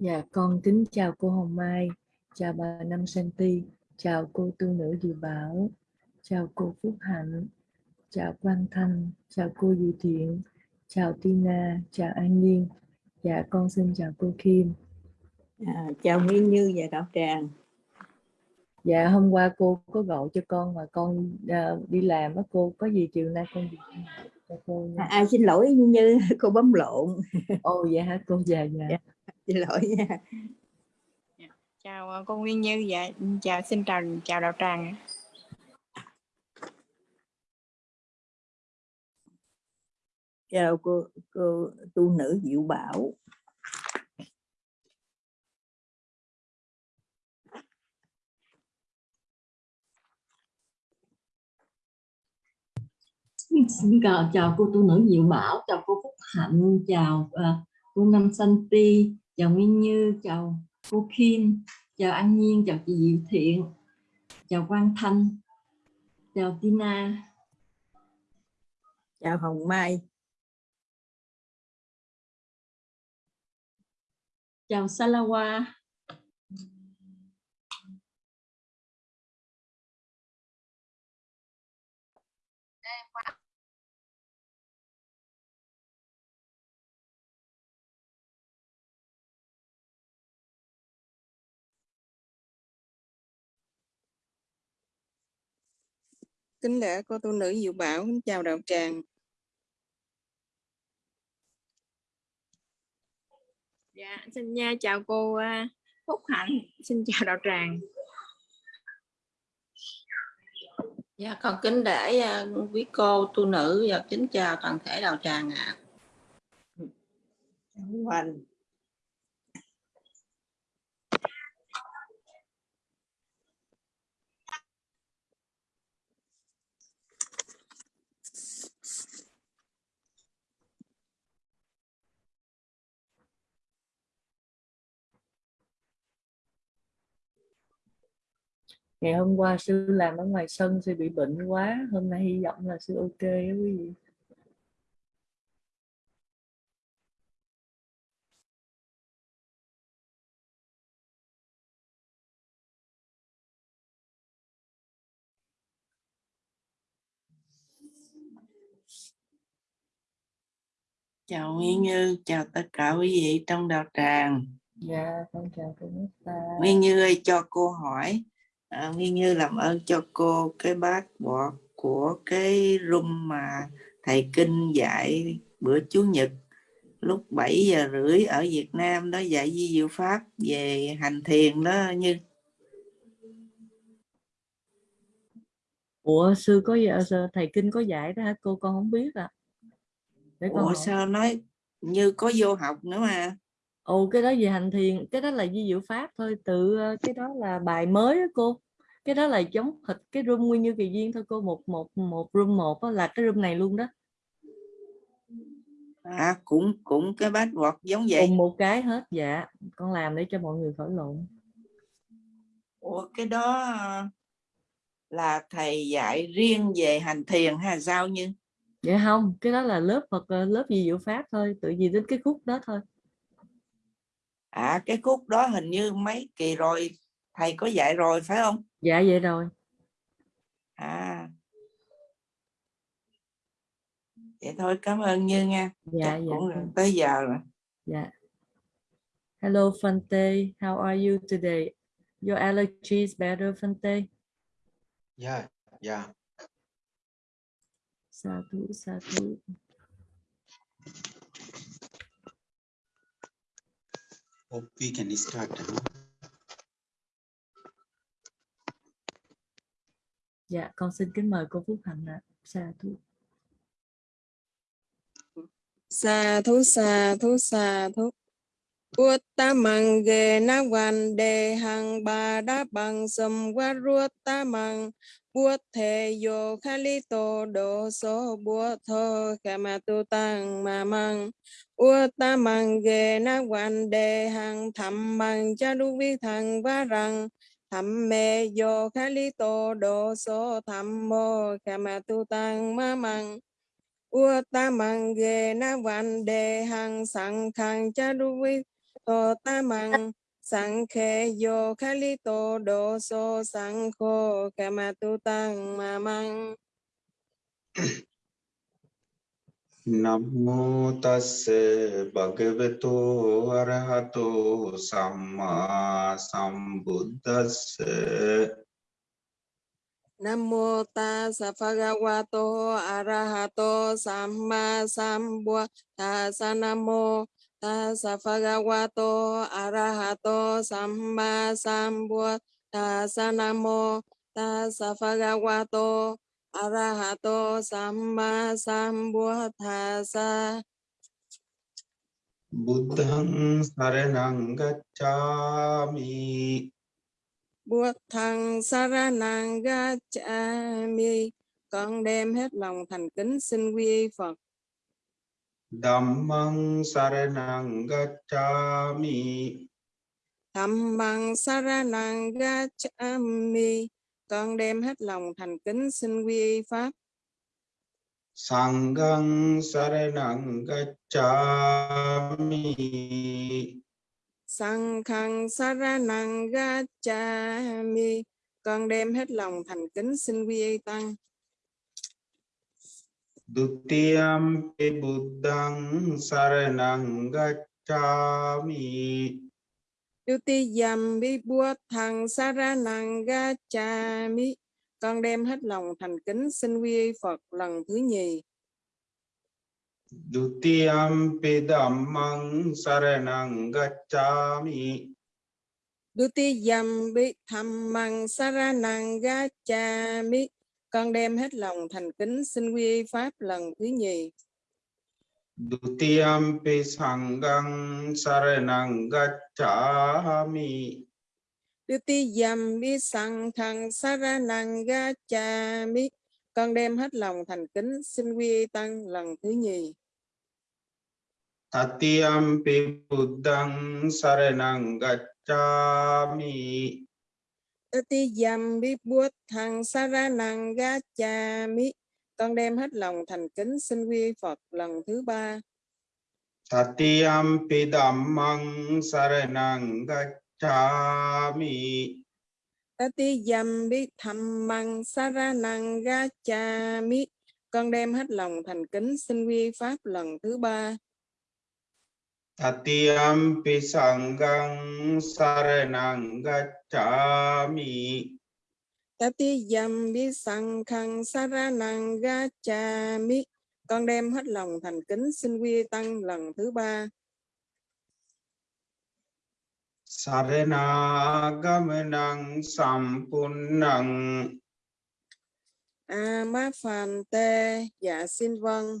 Dạ con kính chào cô Hồng Mai, chào bà Năm Santi, chào cô tu nữ Diệu Bảo, chào cô Phúc Hạnh, chào Quang Thanh, chào cô Diệu Thiện, chào Tina, chào An Nhiên. Dạ con xin chào cô Kim. À, chào Nguyên Như và Đạo Tràng. Dạ hôm qua cô có gọi cho con mà con uh, đi làm á cô có gì chiều nay con cho cô nha. À, à, xin lỗi Như cô bấm lộn. Ồ vậy hả cô dạ dạ. dạ xin lỗi nha. Dạ, chào ờ, cô Nguyên Như dạ chào xin chào chào Đạo Tràng. chào cô cô tu nữ Diệu Bảo xin chào chào cô tu nữ Diệu Bảo chào cô Phúc Hạnh chào uh, cô Năm Santi chào Nguyên Như chào cô Kim chào An Nhiên chào chị Diệu Thiện chào Quang Thanh chào Tina. Chào Hồng Mai. Chào Salawa kính lễ cô tu nữ Diệu Bảo kính chào đạo tràng. Dạ xin nha chào cô à, Phúc Hạnh. Xin chào đạo tràng. Dạ con kính để uh, quý cô tu nữ và kính chào toàn thể đạo tràng ạ. À. ngày hôm qua sư làm ở ngoài sân sư bị bệnh quá hôm nay hy vọng là sư ok đó quý vị. Chào Nguyên Như chào tất cả quý vị trong đạo tràng. Dạ con chào cô Nesta Nguyên Như ơi cho cô hỏi à, Nguyên Như làm ơn cho cô cái bát bọt của cái room mà thầy kinh dạy bữa Chủ nhật lúc 7 giờ rưỡi ở Việt Nam đó dạy di diệu pháp về hành thiền đó như. Ủa sư có thầy kinh có dạy đó hả? Cô con không biết à Để con Ủa hỏi. sao nói như có vô học nữa mà ồ cái đó về hành thiền cái đó là di diệu pháp thôi tự ờ, cái đó là bài mới đó cô. Cái đó là giống thịt cái room nguyên như kỳ duyên thôi cô một một một room một đó, là cái room này luôn đó. À cũng cũng cái bát bọt giống vậy. Cùng một cái hết dạ. Con làm để cho mọi người khỏi lộn Ủa cái đó là thầy dạy riêng về hành thiền hay sao như? Vậy không cái đó là lớp Phật ờ, lớp gì diệu pháp thôi tự gì đến cái khúc đó thôi à cái khúc đó hình như mấy kỳ rồi thầy có dạy rồi phải không? Dạ vậy rồi. À. Vậy thôi cảm ơn như nha. Dạ Chắc dạ cũng tới giờ rồi. Dạ. Hello Fante. How are you today? Your allergy is better Fante? Yeah yeah sa thú sa thú hope we can start dạ con xin kính mời cô Phúc Hạnh ạ. Sa thú. Sa thú sa thú sa thú bút ta mang ghê na quan đề hang ba đa bằng sầm qua ruột ta mang buốt thể yo khali to số so buốt khả mà tu tăng mà mang bút ta mang ghê na quan đề hang thầm mang cha du vi thằng va rằng thầm mê yo khali tô đồ số thầm mô kama tu tăng mà mang Ua ta mang ghê na quan đề hang sang khang cha du vi tô ta măng sang khe yo kha li tô đô so sang khô kha ma tu tăng ma măng. Namo tassa bhagavato arahato samma sambuddhassa Nam mô ta sa pha ga wa to a ra ha to sam ma sam bua ta sa nam mô ta sa pha ga wa to a ra ha to sam ma sam bua. Ta sa nam mô ta sa pha ga wa to a ra ha to sam ma sam bua. Ta sa. Buddhang saranang gacchami. Bua thằng sa ra nàng ga cha mi con đem hết lòng thành kính xin quy y Phật Dhammang saranang gacchami. Thầm bằng saranang gacchami. Con đem hết lòng thành kính xin quy y pháp. Sanghang saranang gacchami. Sang khang saranang gacchami. Con đem hết lòng thành kính xin quy y tăng Dutiyampi buddhang saranang gacchami. Duti dầm bi bua thằng saranang gacchami. Con đem hết lòng thành kính xin quy y Phật lần thứ nhì. Dutiyampi dhammang saranang gacchami. Duti dầm bi tham măng saranang gacchami con đem hết lòng thành kính xin quy y pháp lần thứ nhì. Dutiyampi sanghang saranang gacchami. Duti dầm bi sang thằng saranang gacchami. Con đem hết lòng thành kính xin quy y tăng lần thứ nhì. Tatiyampi buddhang saranang gacchami Duti dầm bi buốt thằng saranang gacchami con đem hết lòng thành kính xin quy Phật lần thứ ba. Tatiyampi dhammang saranang gacchami. Tati tham măng saranang gacchami. Con đem hết lòng thành kính xin quy pháp lần thứ ba Gacchami Tati dầm bi sang khang saranang gacchami con đem hết lòng thành kính xin quy tăng lần thứ ba. Saranaгаmanang sampunnang a ma phàn tê dạ xin vâng Panatipata veramani sikkhapadang samadhiyami ba la ti ba ta về ramani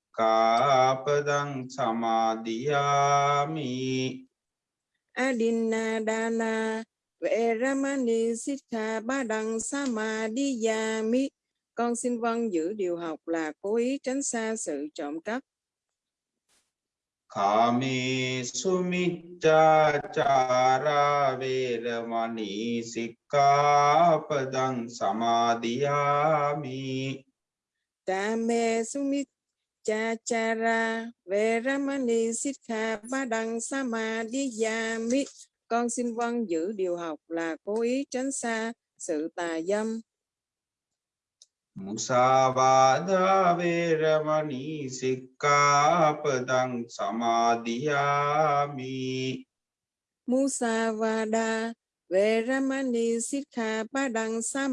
đằng sa ma đi già mi con xin vâng giữ điều học là cố ý tránh xa sự trộm cắp. Kami sumiccācara veramani sikkhapadang samadhiyami Kame sumit cha chara về ramani sikha ba đằng sa ma đi già mi. Con xin vâng giữ điều học là cố ý tránh xa sự tà dâm. Musavada veramani sikkhapadang samadhiyami Musavada về ramani sikha ba đằng sa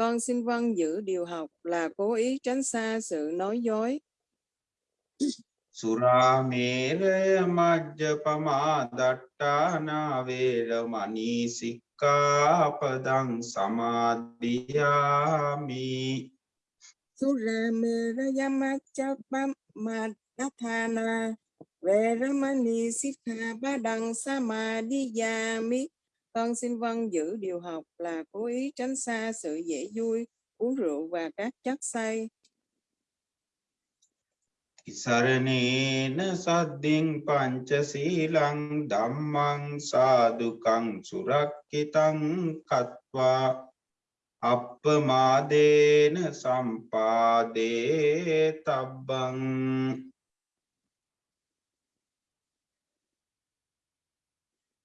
con xin vâng giữ điều học là cố ý tránh xa sự nói dối. Suramere majjapama dattana veramani sikkhapadang samadhiyami Sura mê ra yama cha pa ma đa tha na Veramani Đằng Samadhiyami con xin vâng giữ điều học là cố ý tránh xa sự dễ vui, uống rượu và các chất say. शरणेन सद्धिं पञ्चशीलं धम्मं साधुकं सुरक्षितं कत्वा අප්පමාදේන සම්පාදේ තබ්බං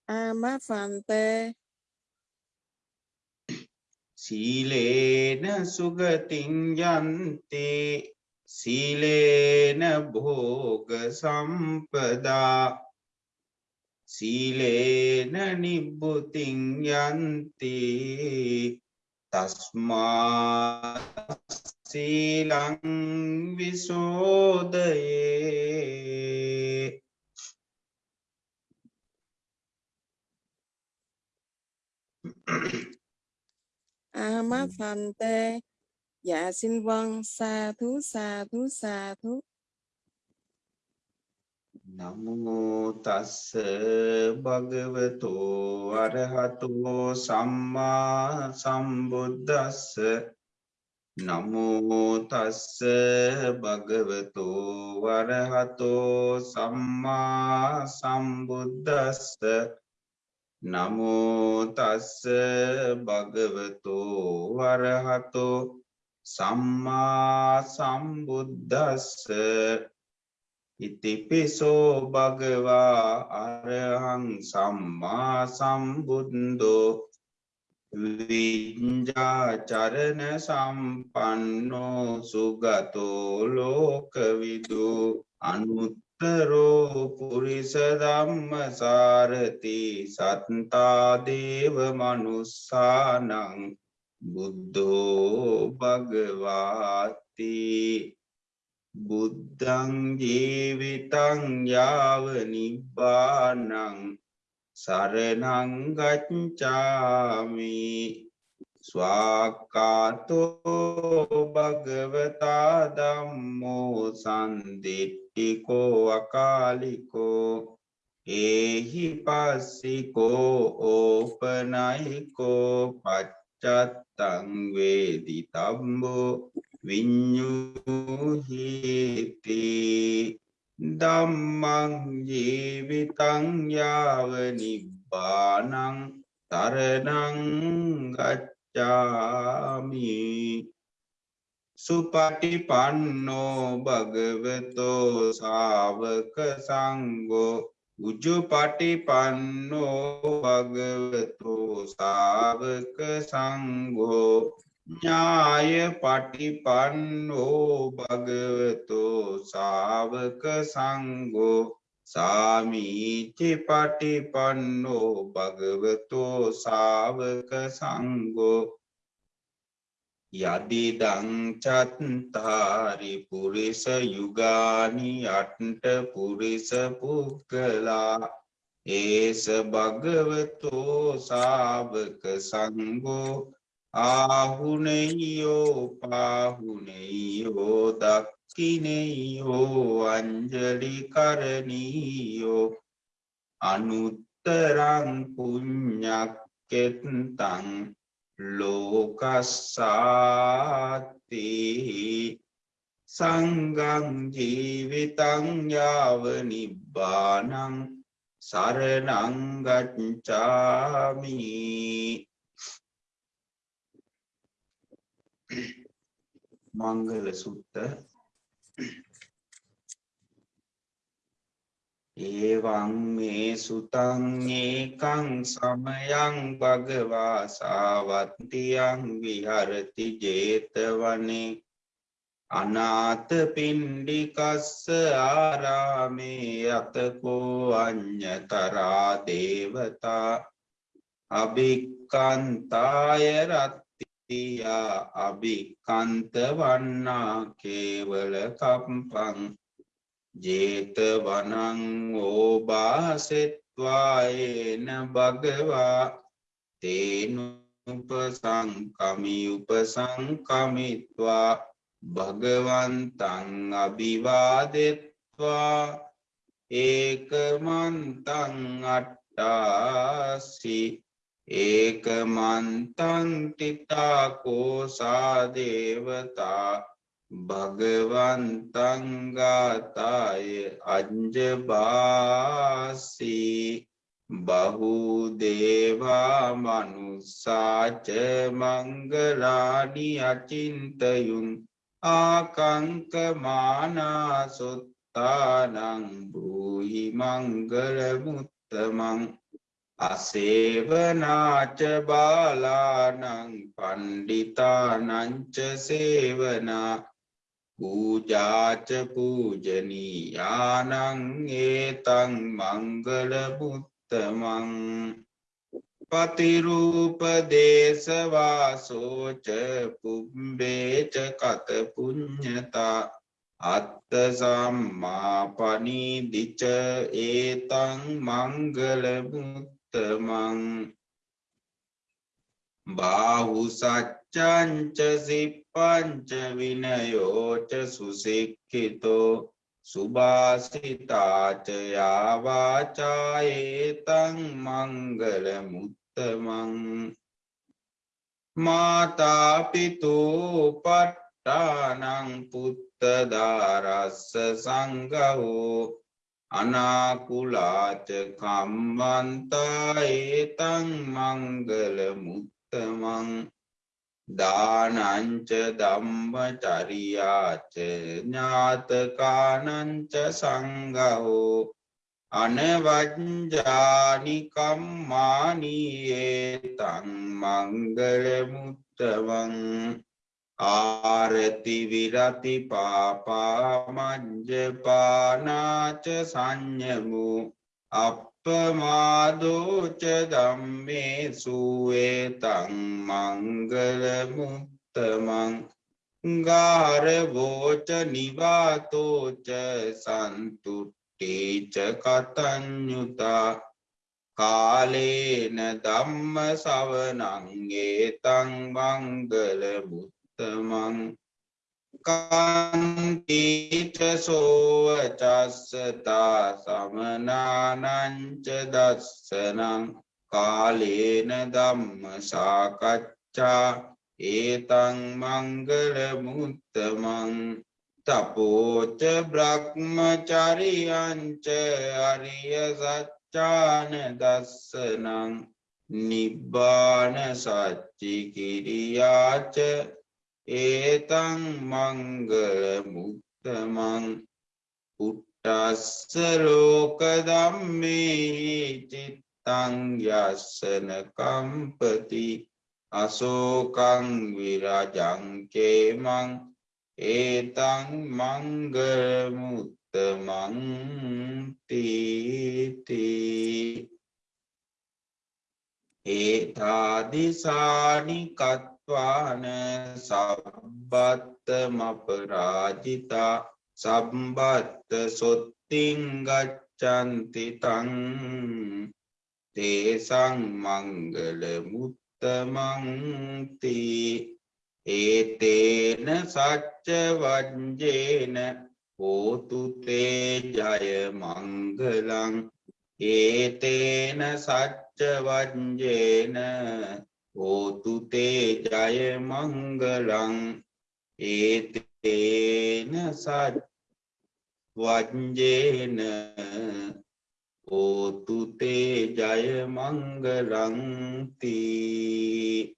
Ama Phante සීලේන සුගතින් යන්තේ සීලේන භෝග සම්පදා සීලේන නිබ්බුතින් යන්ති තස්මා සීලං විසෝදයේ Ama Phante Dạ xin vâng sa thú sa thú sa thú නමෝ තස්ස භගවතු අරහතෝ සම්මා සම්බුද්දස්ස නමෝ තස්ස භගවතු වරහතෝ සම්මා සම්බුද්දස්ස නමෝ තස්ස භගවතු වරහතෝ සම්මා සම්බුද්දස්ස. ඉතිපිසෝ භගවා අරහං සම්මා සම්බුද්දෝ. විඤ්ජාචරණ සම්පන්නෝ සුගතෝ ලෝකවිදු. අනුත්තරෝ පුරිස ධම්ම සාරති සත්තා දේව මනුස්සානං බුද්ධෝ භගවාති බුද්ධං ජීවිතං යාව නිබ්බානං සරණං ගච්ඡාමි ස්වාක්කාතෝ භගවතා ධම්මෝ සම්දිට්ඨිකෝ අකාලිකෝ ඒහි පස්සිකෝ ඕපනයිකෝ පච්චත්තං වේදි තම්බෝ විඤ්ඤුහිති ධම්මං ජීවිතං යාව නිබ්බානං තරණං ගච්ඡාමි. සුපටිපන්නෝ භගවතෝ සාවක සංගෝ උජුපටිපන්නෝ භගවතෝ සාවක සංගෝ ඥාය පටිපන්නෝ භගවතෝ සාවක සංගෝ සාමීචි පටිපන්නෝ භගවතෝ සාවක සංගෝ යදිදං චත්තාරි පුරිස යුගානි අට්ට පුරිස පුක්කලා ඒස භගවතෝ ශාවක සංඝෝ ආහුනෙයෝ පාහුනෙයෝ දක්කිනෙයෝ අංජලි කරණීයෝ අනුත්තරං පුඤ්ඤක්කෙත්තං ලෝකස්සාති සංගං ජීවිතං යාව නිබ්බානං සරණං ගච්ඡාමි මංගල සුත්ත ඒවං මේ සුතං ඒකං සමයං භගවා සාවත්තියං විහරති 제තවනේ අනාත පින්ඩිකස්ස ආරාමේ අතකෝ අඤ්ඤතරා දේවතා අභික්කන්තාය රත් තියා අභිකන්ත වන්නා කේවල කම්පං ජේත වනං ඕබාසෙත්වායේන භගවා තේනුපසංකමි උපසංකමිත්වා භගවන්තං අභිවාදෙත්වා ඒකමන්තං අට්ටාසි ඒකමන්තං තිතාකෝසා දේවතා භගවන්තංගාතාය අජ්ජබාසී බහුදේවා මනුස්සාච මංගලානි අචින්තයුන් ආකංකමානාසොත්තානං භූහි මංගලමුත්තමං අසේවනාච බාලානං පණ්ඩිතානංච සේවනා පූජාච පූජනීයානං ඒතං මංගල බුත්තමං පතිරූප දේශවාසෝච පුම්බේච කත පුඤ්ඤතා අත්ත සම්මා පනිදිච ඒතං මංගල බුත්තමං බාහු සච්ඡංච සිප් සිප්පංච විනයෝච සුසික්ඛිතෝ සුභාසිතාච යාවාචායේතං මංගල මුත්තමං මාතා පිතෝ පට්ටානං පුත්ත දාරස්ස සංඝෝ අනාකුලාච කම්මන්තා ඒතං මංගල මුත්තමං දානංච ධම්මචරියාච ඥාතකානංච සංඝෝ අනවජ්ජානි කම්මානි ඒතං මංගල මුත්තමං ආරති විරති පාපාමජ්ජපානාච සංයමු අපමාදෝච ධම්මේ සුවේතං මංගල මුත්තමං ගාරවෝච නිවාතෝච සන්තුට්ටේච කතඤ්ඤුතා කාලේන ධම්ම සවනං ඒතං මංගල මුත්තමං කන්තිච සෝවචස්සතා සමනානංච දස්සනං කාලේන ධම්ම සාකච්ඡා ඒතං මංගල මුත්තමං තපෝච බ්‍රහ්මචරියංච අරිය සච්චාන දස්සනං නිබ්බාන සච්චි කිරියාච ඒතං මංගල මුත්තමං පුට්ටස්ස ලෝක ධම්මේ චිත්තං යස්සන කම්පති අසෝකං විරජං කේමං ඒතං මංගල මුත්තමං තීති ඒතාදිසානි කත්වාන සබ්බත්තම අපරාජිතා සම්බත්ත සොත්තිං ගච්ඡanti තං තේසං මංගල මුත්තමං තී ඒතේන සච්ච වජ්ජේන හෝතු තේ ජය මංගලං ඒතේන සච්ච වජ්ජේන හෝතු තේ ජය මංගලං ඒතේන සච්ච වජ්ජේන හෝතු තේ ජය මංගලං තී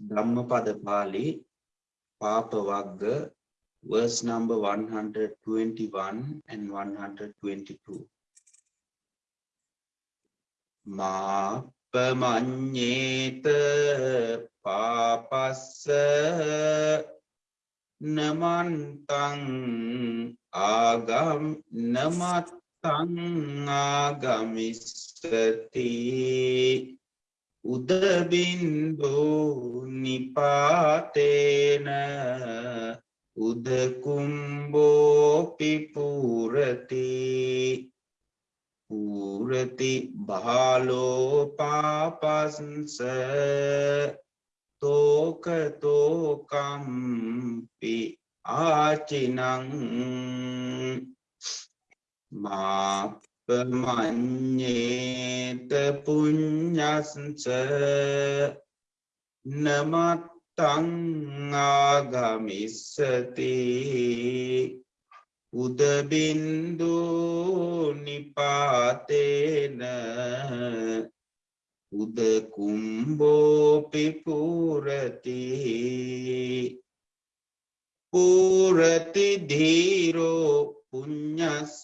ධම්මපද පාලි පාප වග්ග verse number 121 and 122 මාපමඤ්ඤේත පාපස්ස නමන්තං ආගම් නමත්තං ආගමිස්සති උදබින්දෝ නිපාතේන උදකුම්බෝපි පූරති පූරති බාලෝපාපස්ස තෝකතෝකම්පි ආචිනං මාපමඤ්ඤේත පුඤ්ඤස්ස නමත්තං ආගමිස්සති උදබින්දු නිපාතේන උද කුම්බෝපි පුරති පුරති ධීරෝ පුඤ්ඤස්ස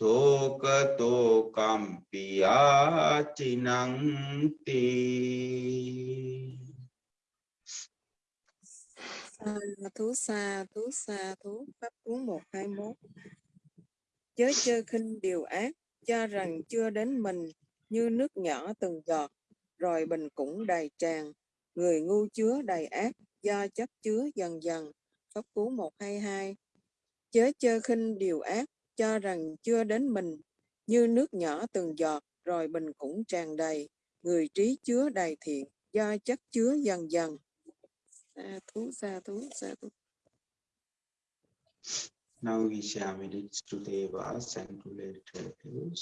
තෝකතෝ කම්පියාචිනංති Sa À, thú xa thú xa thú pháp cú 121 Chớ chơ khinh điều ác, cho rằng chưa đến mình, như nước nhỏ từng giọt, rồi bình cũng đầy tràn. Người ngu chứa đầy ác, do chấp chứa dần dần. Pháp cú 122 Chớ chơ khinh điều ác, cho rằng chưa đến mình, như nước nhỏ từng giọt, rồi bình cũng tràn đầy. Người trí chứa đầy thiện, do chất chứa dần dần. สาธุสาธุสาธุ Now we shall merits to Devas and to relatives.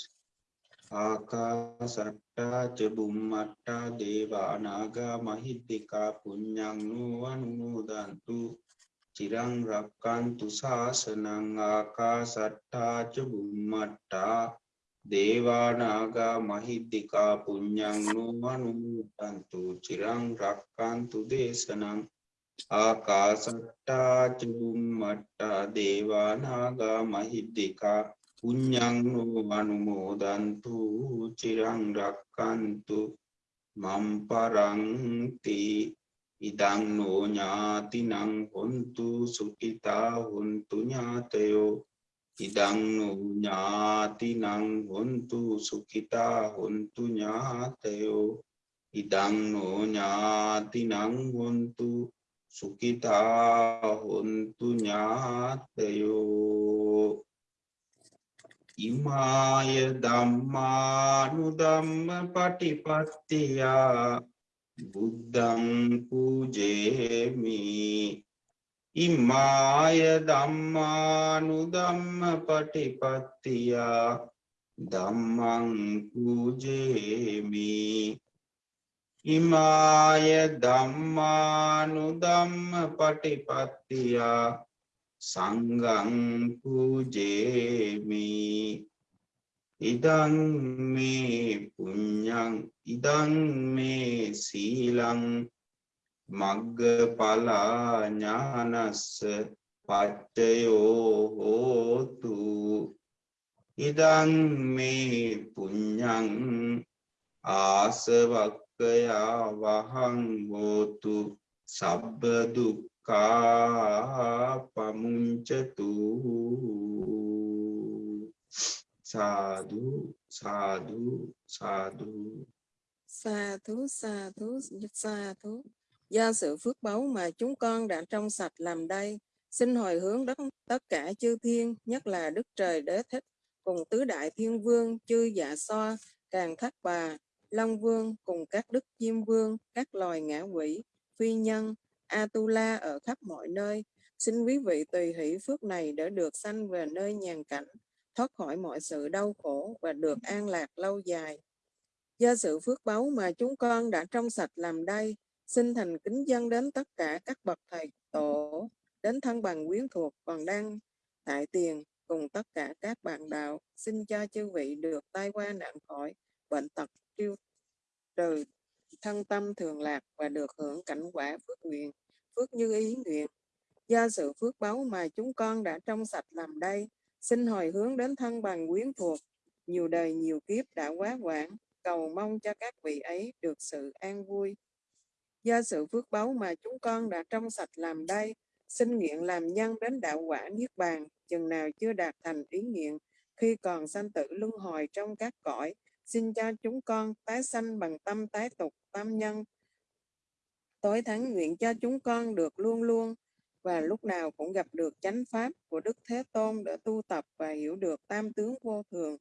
Akasatta Chabummatta Deva Naga Mahiddika Punyang Nuvanudantu Chirang Rakkantu Sasanang Akasatta Chabummatta Deva Naga Mahiddika Punyang Nuvanudantu Chirang Rakkantu Desanang ආකාසට්ටා චුම්මට්ටා දේවානාගා මහිද්దికා පුඤ්ඤං අනුමෝදන්තු චිරං රක්칸තු මම් පරන්ති ඉදං නෝ ඥාතිනං හොන්තු සුඛිතා හොන්තු ඥාතයෝ ඉදං නෝ ඥාතිනං හොන්තු සුඛිතා හොන්තු ඥාතයෝ ඉදං නෝ ඥාතිනං හොන්තු සුකිතා හොන්තු ඥාතයෝ ඉමාය දම්මානු දම්ම පටිපත්තියා බුද්ධං පූජේමි. ඉමාය දම්මානු දම්ම පටිපත්තියා දම්මං පූජේමි. ඉමාය ධම්මානු ධම්ම පටිපත්තියා සංගං පූජේමි. ඉදං මේ පුඤ්ඤං ඉදං මේ සීලං. මග්ගඵලා ඥානස්ස පච්චයෝ හෝතු. ඉදං මේ පුඤ්ඤං ආසවක් කයා වහං හෝතු සබ්බ දුක්ඛා පමුංචතු සාදු සාදු සාදු sa thú sa thú sa thú do sự phước báu mà chúng con đã trong sạch làm đây xin hồi hướng đất tất cả chư thiên nhất là đức trời đế thích cùng tứ đại thiên vương chư dạ xoa càng thác bà long vương cùng các đức diêm vương các loài ngã quỷ phi nhân atula ở khắp mọi nơi. Xin quý vị tùy hỷ phước này để được sanh về nơi nhàn cảnh thoát khỏi mọi sự đau khổ và được an lạc lâu dài. Do sự phước báu mà chúng con đã trong sạch làm đây, xin thành kính dân đến tất cả các bậc thầy tổ, đến thân bằng quyến thuộc còn đang tại tiền cùng tất cả các bạn đạo, xin cho chư vị được tai qua nạn khỏi, bệnh tật tiêu trừ, thân tâm thường lạc và được hưởng cảnh quả phước nguyện, phước như ý nguyện. Do sự phước báu mà chúng con đã trong sạch làm đây, xin hồi hướng đến thân bằng quyến thuộc, nhiều đời nhiều kiếp đã quá quãng, cầu mong cho các vị ấy được sự an vui. Do sự phước báu mà chúng con đã trong sạch làm đây, xin nguyện làm nhân đến đạo quả niết bàn, chừng nào chưa đạt thành ý nguyện, khi còn sanh tử luân hồi trong các cõi, xin cho chúng con tái sanh bằng tâm tái tục tam nhân. Tối thắng nguyện cho chúng con được luôn luôn và lúc nào cũng gặp được chánh pháp của Đức Thế Tôn để tu tập và hiểu được tam tướng vô thường,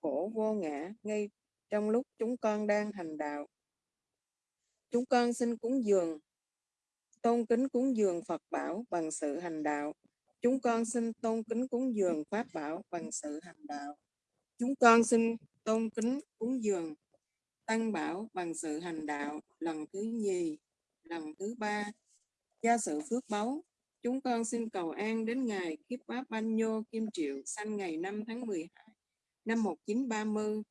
khổ vô ngã ngay trong lúc chúng con đang hành đạo. Chúng con xin cúng dường tôn kính cúng dường Phật bảo bằng sự hành đạo. Chúng con xin tôn kính cúng dường Pháp bảo bằng sự hành đạo. Chúng con xin tôn kính cúng dường Tăng bảo bằng sự hành đạo lần thứ nhì, lần thứ ba. Gia sự phước báu, chúng con xin cầu an đến ngày Kiếp Bá Ban Nhô Kim Triệu sanh ngày 5 tháng 12 năm 1930.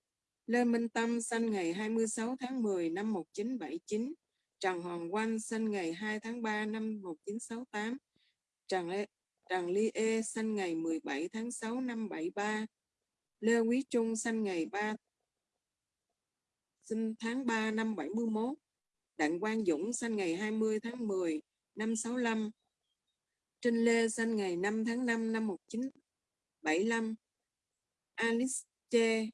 Lê Minh Tâm sanh ngày 26 tháng 10 năm 1979. Trần Hoàng Oanh sinh ngày 2 tháng 3 năm 1968. Trần, Lê, Trần Ly Ê sinh ngày 17 tháng 6 năm 73. Lê Quý Trung sinh ngày 3 sinh tháng 3 năm 71. Đặng Quang Dũng sinh ngày 20 tháng 10 năm 65. Trinh Lê sinh ngày 5 tháng 5 năm 1975. Alice Che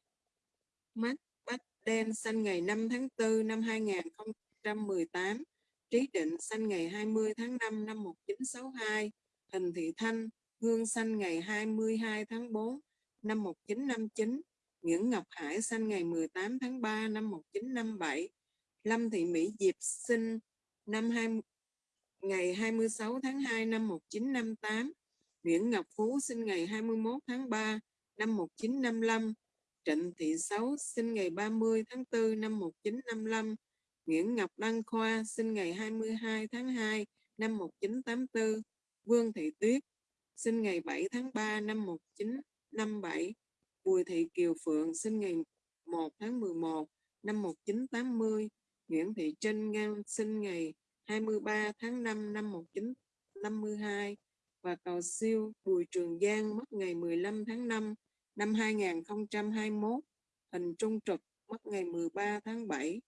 Mắt Bách Đen sinh ngày 5 tháng 4 năm 2018. Trí Định sinh ngày 20 tháng 5 năm 1962. Hình Thị Thanh Hương sinh ngày 22 tháng 4 năm 1959. Nguyễn Ngọc Hải sinh ngày 18 tháng 3 năm 1957. Lâm Thị Mỹ Diệp sinh năm 20, ngày 26 tháng 2 năm 1958. Nguyễn Ngọc Phú sinh ngày 21 tháng 3 năm 1955. Trịnh Thị Sáu sinh ngày 30 tháng 4 năm 1955. Nguyễn Ngọc Đăng Khoa sinh ngày 22 tháng 2 năm 1984. Vương Thị Tuyết sinh ngày 7 tháng 3 năm 57 Bùi Thị Kiều Phượng sinh ngày 1 tháng 11 năm 1980. Nguyễn Thị Trinh Ngang sinh ngày 23 tháng 5 năm 1952 và cầu siêu Bùi Trường Giang mất ngày 15 tháng 5 năm 2021. Hình trung trực mất ngày 13 tháng 7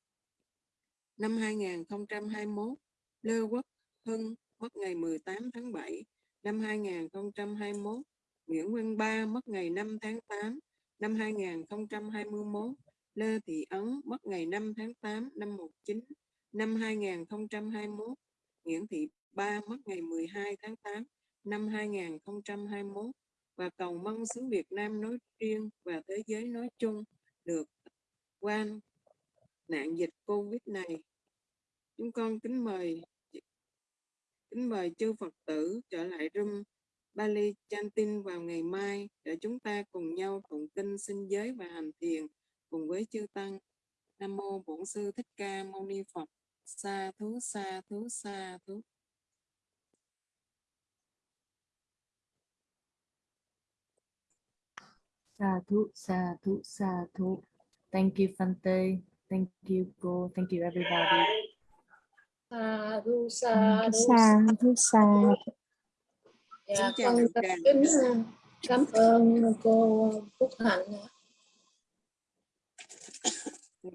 năm 2021. Lê Quốc Hưng mất ngày 18 tháng 7 năm 2021. Nguyễn Văn Ba mất ngày 5 tháng 8 năm 2021. Lê Thị Ấn mất ngày 5 tháng 8 năm 19 năm 2021. Nguyễn Thị Ba mất ngày 12 tháng 8 năm 2021 và cầu mong xứ Việt Nam nói riêng và thế giới nói chung được qua nạn dịch Covid này. Chúng con kính mời kính mời chư Phật tử trở lại room Bali Chantin vào ngày mai để chúng ta cùng nhau tụng kinh sinh giới và hành thiền cùng với chư tăng. Nam mô Bổn sư Thích Ca Mâu Ni Phật. Sa thú sa thú sa thú. Sadhu, sadhu, sadhu. Thank you, Fante. Thank you, Go. Thank you, everybody. Sadhu, sadhu, xa thứ xa Dạ, con kính cảm ơn cô Phúc Hạnh.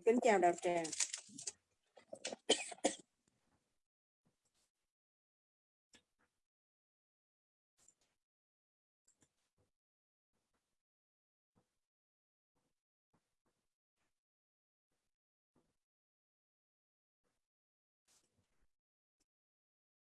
Kính chào đạo tràng.